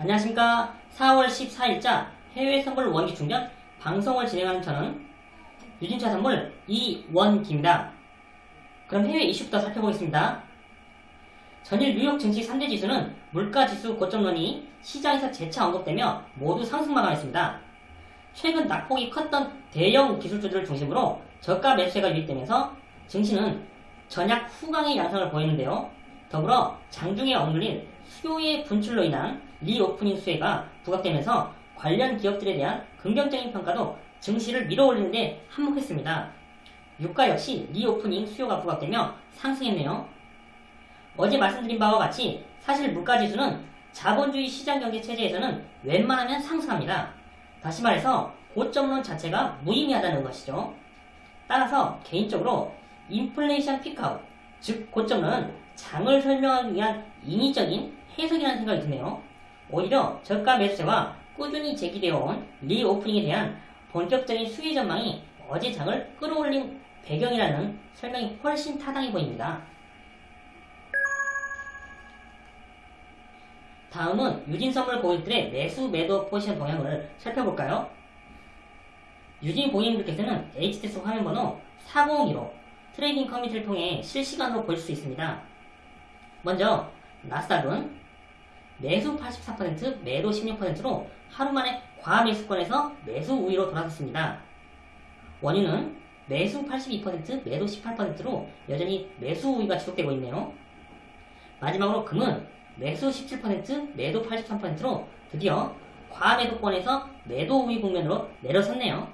안녕하십니까 4월 14일자 해외 선물 원기 충전 방송을 진행하는 저는 유진차 선물 이원기입니다. 그럼 해외 이슈부터 살펴보겠습니다. 전일 뉴욕 증시 3대 지수는 물가지수 고점론이 시장에서 재차 언급되며 모두 상승 마감했습니다. 최근 낙폭이 컸던 대형 기술주들을 중심으로 저가 매수세가 유입되면서 증시는 전약 후강의 양상을 보이는데요. 더불어 장중에 억눌린 수요의 분출로 인한 reopening 수혜가 부각되면서 관련 기업들에 대한 긍정적인 평가도 증시를 밀어올리는데 한몫했습니다. 유가 역시 reopening 수요가 부각되며 상승했네요. 어제 말씀드린 바와 같이 사실 물가지수는 자본주의 시장경제 체제에서는 웬만하면 상승합니다. 다시 말해서 고점론 자체가 무의미하다는 것이죠. 따라서 개인적으로 인플레이션 peak out, 즉 고점론은 장을 설명하기 위한 인위적인 해석이라는 생각이 드네요. 오히려 저가 매수세와 꾸준히 제기되어 온 reopening에 대한 본격적인 수혜 전망이 어제 장을 끌어올린 배경이라는 설명이 훨씬 타당해 보입니다. 다음은 유진선물 고객들의 매수 매도 포지션 동향을 살펴볼까요? 유진 고객님들께서는 HTS 화면번호 4015 trading community를 통해 실시간으로 보실 수 있습니다. 먼저 나스닥은 매수 84%, 매도 16%로 하루 만에 과매수권에서 매수 우위로 돌아섰습니다. 원유는 매수 82%, 매도 18%로 여전히 매수 우위가 지속되고 있네요. 마지막으로 금은 매수 17%, 매도 83%로 드디어 과매도권에서 매도 우위 국면으로 내려섰네요.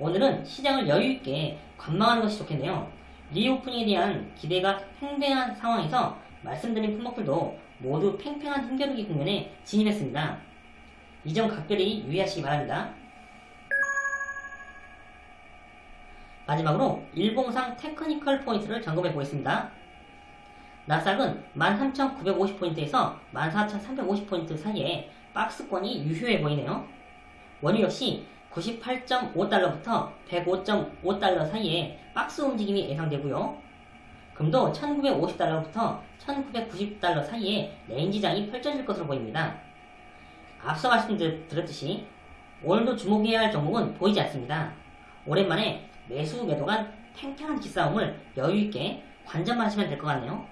오늘은 시장을 여유있게 관망하는 것이 좋겠네요. reopening에 대한 기대가 팽배한 상황에서 말씀드린 품목들도 모두 팽팽한 힘겨루기 국면에 진입했습니다. 이 점 각별히 유의하시기 바랍니다. 마지막으로 일봉상 technical 포인트를 점검해 보겠습니다. 나스닥은 13,950포인트에서 14,350포인트 사이에 박스권이 유효해 보이네요. 원유 역시 98.5달러부터 105.5달러 사이에 박스 움직임이 예상되고요. 금도 1950달러부터 1990달러 사이에 range장이 펼쳐질 것으로 보입니다. 앞서 말씀드렸듯이 오늘도 주목해야 할 종목은 보이지 않습니다. 오랜만에 매수 매도 간 팽팽한 기싸움을 여유있게 관전만 하시면 될 것 같네요.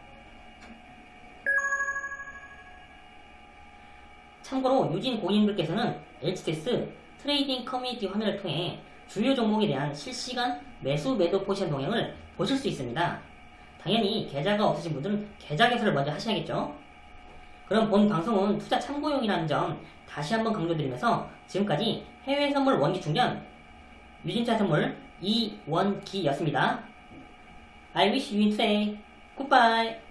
참고로 유진 고객님들께서는 HTS trading 커뮤니티 화면을 통해 주요 종목에 대한 실시간 매수 매도 포지션 동향을 보실 수 있습니다. 당연히 계좌가 없으신 분들은 계좌 개설을 먼저 하셔야겠죠. 그럼 본 방송은 투자 참고용이라는 점 다시 한번 강조드리면서 지금까지 해외 선물 원기 충전 유진투자선물 이원기였습니다. I wish you today. Goodbye.